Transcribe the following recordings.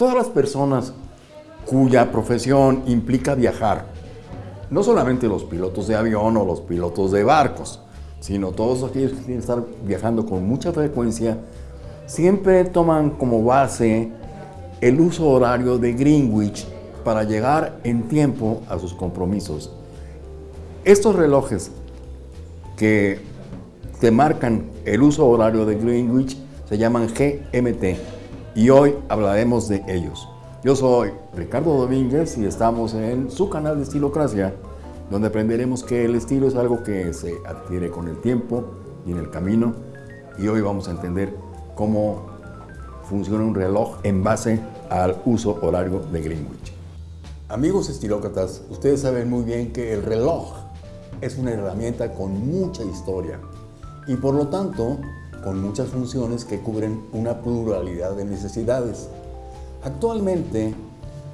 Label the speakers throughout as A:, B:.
A: Todas las personas cuya profesión implica viajar, no solamente los pilotos de avión o los pilotos de barcos, sino todos aquellos que tienen que estar viajando con mucha frecuencia, siempre toman como base el uso horario de Greenwich para llegar en tiempo a sus compromisos. Estos relojes que te marcan el uso horario de Greenwich se llaman GMT y hoy hablaremos de ellos. Yo soy Ricardo Domínguez y estamos en su canal de Estilocracia, donde aprenderemos que el estilo es algo que se adquiere con el tiempo y en el camino y hoy vamos a entender cómo funciona un reloj en base al uso horario de Greenwich. Amigos estilócratas, ustedes saben muy bien que el reloj es una herramienta con mucha historia y por lo tanto con muchas funciones que cubren una pluralidad de necesidades. Actualmente,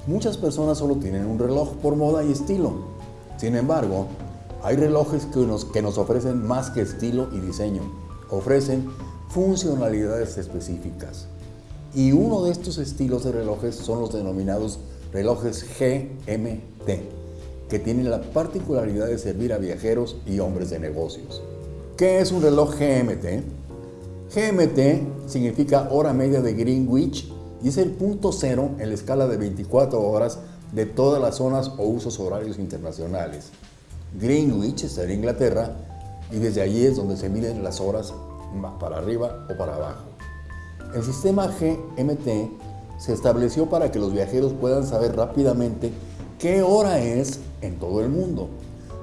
A: muchas personas solo tienen un reloj por moda y estilo. Sin embargo, hay relojes que nos, que nos ofrecen más que estilo y diseño. Ofrecen funcionalidades específicas. Y uno de estos estilos de relojes son los denominados relojes GMT, que tienen la particularidad de servir a viajeros y hombres de negocios. ¿Qué es un reloj GMT? GMT significa hora media de Greenwich y es el punto cero en la escala de 24 horas de todas las zonas o usos horarios internacionales. Greenwich está en Inglaterra y desde allí es donde se miden las horas para arriba o para abajo. El sistema GMT se estableció para que los viajeros puedan saber rápidamente qué hora es en todo el mundo,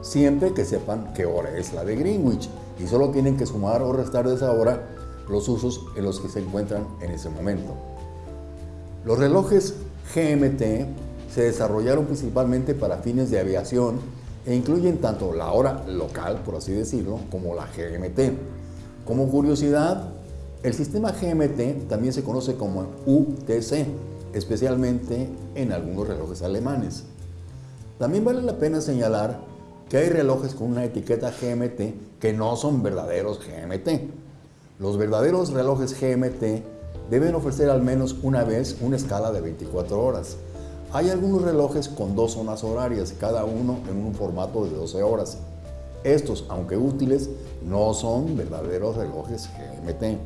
A: siempre que sepan qué hora es la de Greenwich y solo tienen que sumar o restar de esa hora los usos en los que se encuentran en ese momento. Los relojes GMT se desarrollaron principalmente para fines de aviación e incluyen tanto la hora local, por así decirlo, como la GMT. Como curiosidad, el sistema GMT también se conoce como UTC, especialmente en algunos relojes alemanes. También vale la pena señalar que hay relojes con una etiqueta GMT que no son verdaderos GMT. Los verdaderos relojes GMT deben ofrecer al menos una vez una escala de 24 horas. Hay algunos relojes con dos zonas horarias, cada uno en un formato de 12 horas. Estos, aunque útiles, no son verdaderos relojes GMT.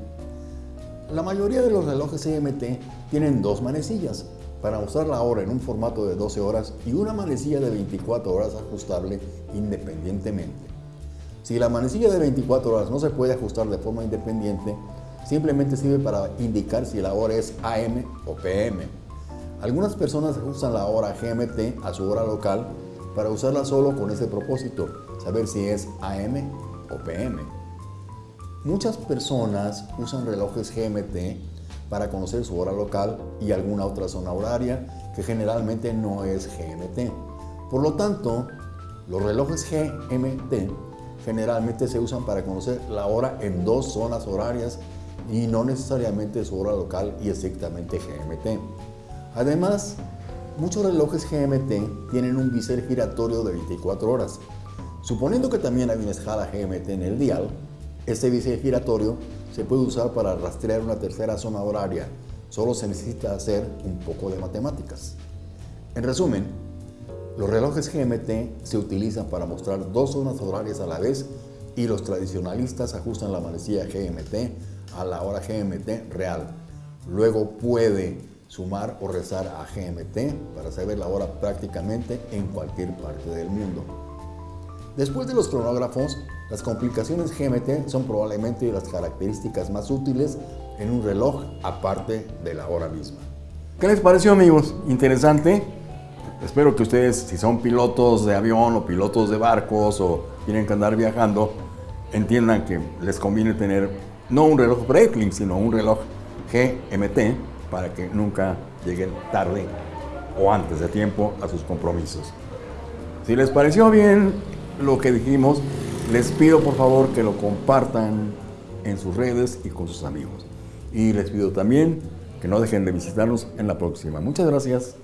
A: La mayoría de los relojes GMT tienen dos manecillas para mostrar la hora en un formato de 12 horas y una manecilla de 24 horas ajustable independientemente. Si la manecilla de 24 horas no se puede ajustar de forma independiente, simplemente sirve para indicar si la hora es AM o PM. Algunas personas usan la hora GMT a su hora local para usarla solo con ese propósito, saber si es AM o PM. Muchas personas usan relojes GMT para conocer su hora local y alguna otra zona horaria que generalmente no es GMT. Por lo tanto, los relojes GMT generalmente se usan para conocer la hora en dos zonas horarias y no necesariamente su hora local y estrictamente GMT. Además, muchos relojes GMT tienen un bisel giratorio de 24 horas. Suponiendo que también hay una escala GMT en el dial, este bisel giratorio se puede usar para rastrear una tercera zona horaria. Solo se necesita hacer un poco de matemáticas. En resumen, los relojes GMT se utilizan para mostrar dos zonas horarias a la vez y los tradicionalistas ajustan la manecilla GMT a la hora GMT real. Luego puede sumar o rezar a GMT para saber la hora prácticamente en cualquier parte del mundo. Después de los cronógrafos, las complicaciones GMT son probablemente las características más útiles en un reloj aparte de la hora misma. ¿Qué les pareció amigos? ¿Interesante? Espero que ustedes, si son pilotos de avión o pilotos de barcos o tienen que andar viajando, entiendan que les conviene tener no un reloj Breitling, sino un reloj GMT para que nunca lleguen tarde o antes de tiempo a sus compromisos. Si les pareció bien lo que dijimos, les pido por favor que lo compartan en sus redes y con sus amigos. Y les pido también que no dejen de visitarnos en la próxima. Muchas gracias.